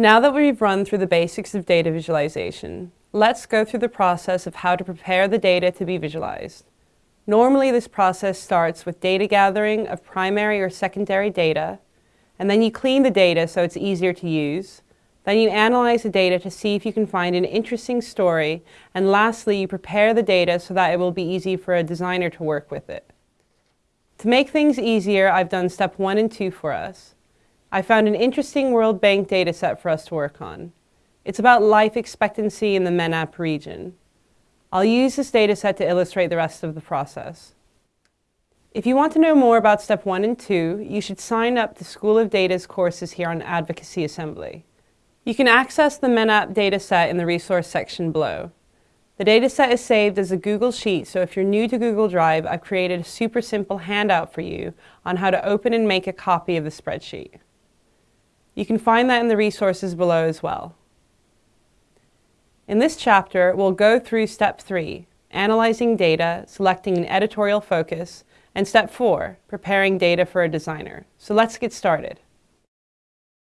Now that we've run through the basics of data visualization, let's go through the process of how to prepare the data to be visualized. Normally this process starts with data gathering of primary or secondary data, and then you clean the data so it's easier to use. Then you analyze the data to see if you can find an interesting story, and lastly you prepare the data so that it will be easy for a designer to work with it. To make things easier, I've done step one and two for us. I found an interesting World Bank dataset for us to work on. It's about life expectancy in the MENAP region. I'll use this dataset to illustrate the rest of the process. If you want to know more about step one and two, you should sign up to School of Data's courses here on Advocacy Assembly. You can access the MENAP dataset in the resource section below. The dataset is saved as a Google Sheet, so if you're new to Google Drive, I've created a super simple handout for you on how to open and make a copy of the spreadsheet. You can find that in the resources below as well. In this chapter, we'll go through step three, analyzing data, selecting an editorial focus, and step four, preparing data for a designer. So let's get started.